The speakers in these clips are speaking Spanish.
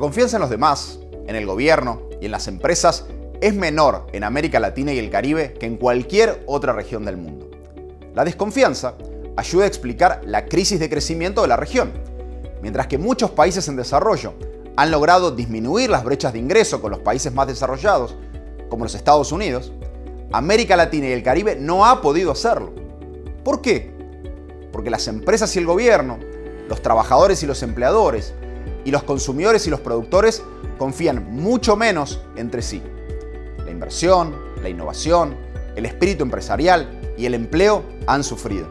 confianza en los demás, en el gobierno y en las empresas es menor en América Latina y el Caribe que en cualquier otra región del mundo. La desconfianza ayuda a explicar la crisis de crecimiento de la región, mientras que muchos países en desarrollo han logrado disminuir las brechas de ingreso con los países más desarrollados, como los Estados Unidos, América Latina y el Caribe no ha podido hacerlo. ¿Por qué? Porque las empresas y el gobierno, los trabajadores y los empleadores, y los consumidores y los productores confían mucho menos entre sí. La inversión, la innovación, el espíritu empresarial y el empleo han sufrido.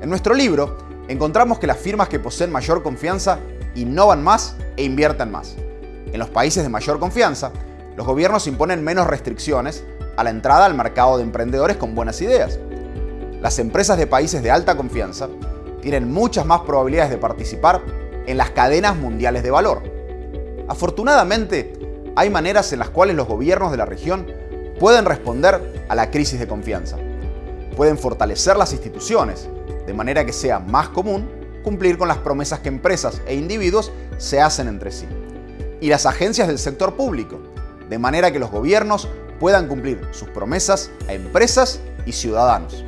En nuestro libro encontramos que las firmas que poseen mayor confianza innovan más e invierten más. En los países de mayor confianza, los gobiernos imponen menos restricciones a la entrada al mercado de emprendedores con buenas ideas. Las empresas de países de alta confianza tienen muchas más probabilidades de participar en las cadenas mundiales de valor. Afortunadamente, hay maneras en las cuales los gobiernos de la región pueden responder a la crisis de confianza. Pueden fortalecer las instituciones, de manera que sea más común cumplir con las promesas que empresas e individuos se hacen entre sí. Y las agencias del sector público, de manera que los gobiernos puedan cumplir sus promesas a empresas y ciudadanos.